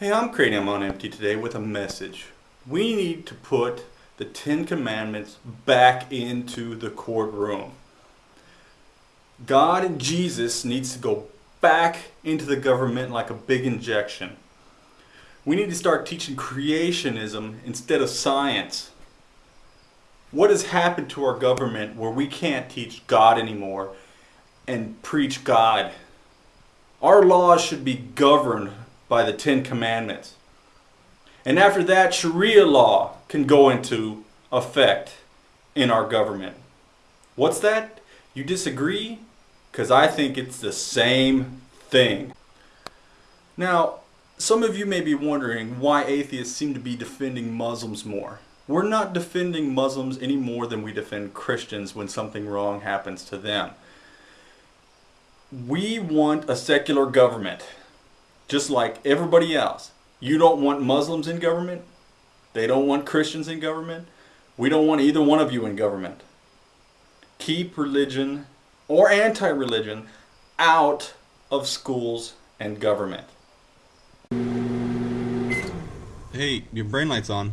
Hey, I'm Cranium on Empty today with a message. We need to put the Ten Commandments back into the courtroom. God and Jesus needs to go back into the government like a big injection. We need to start teaching creationism instead of science. What has happened to our government where we can't teach God anymore and preach God? Our laws should be governed by the Ten Commandments. And after that, Sharia law can go into effect in our government. What's that? You disagree? Because I think it's the same thing. Now, some of you may be wondering why atheists seem to be defending Muslims more. We're not defending Muslims any more than we defend Christians when something wrong happens to them. We want a secular government, just like everybody else. You don't want Muslims in government. They don't want Christians in government. We don't want either one of you in government. Keep religion or anti-religion out of schools and government. Hey, your brain light's on.